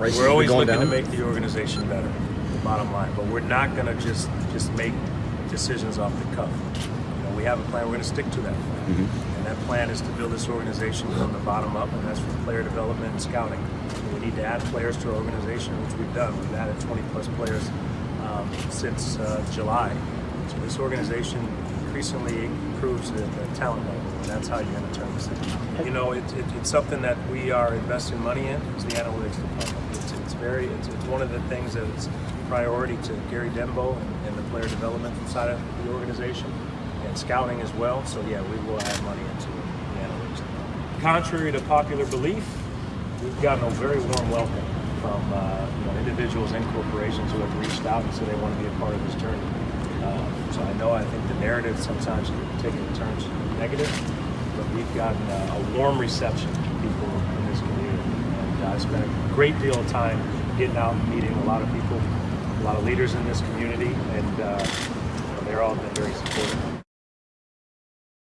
We're always going looking down? to make the organization better, the bottom line. But we're not going to just just make decisions off the cuff. You know, we have a plan. We're going to stick to that plan, Mm-hmm. and that plan is to build this organization from the bottom up, and that's for player development and scouting. We need to add players to our organization, which we've done. We've added 20 plus players um, since uh, July. So this organization increasingly improves the, the talent level, and that's how you're going to turn this into. You know, it, it, it's something that we are investing money in. Is the analytics department. It's, it's very, it's, it's one of the things that is a priority to Gary Denbo and, and the player development side of the organization, and scouting as well. So yeah, we will add money into the analytics. department. Contrary to popular belief, we've gotten a very warm welcome from uh, you know, individuals and corporations who have reached out and said they want to be a part of this journey. Uh, so I know I think the narrative sometimes can take it turns negative, but we've gotten a, a warm reception from people in this community. And uh, I spent a great deal of time getting out and meeting a lot of people, a lot of leaders in this community, and uh, they're all been very supportive.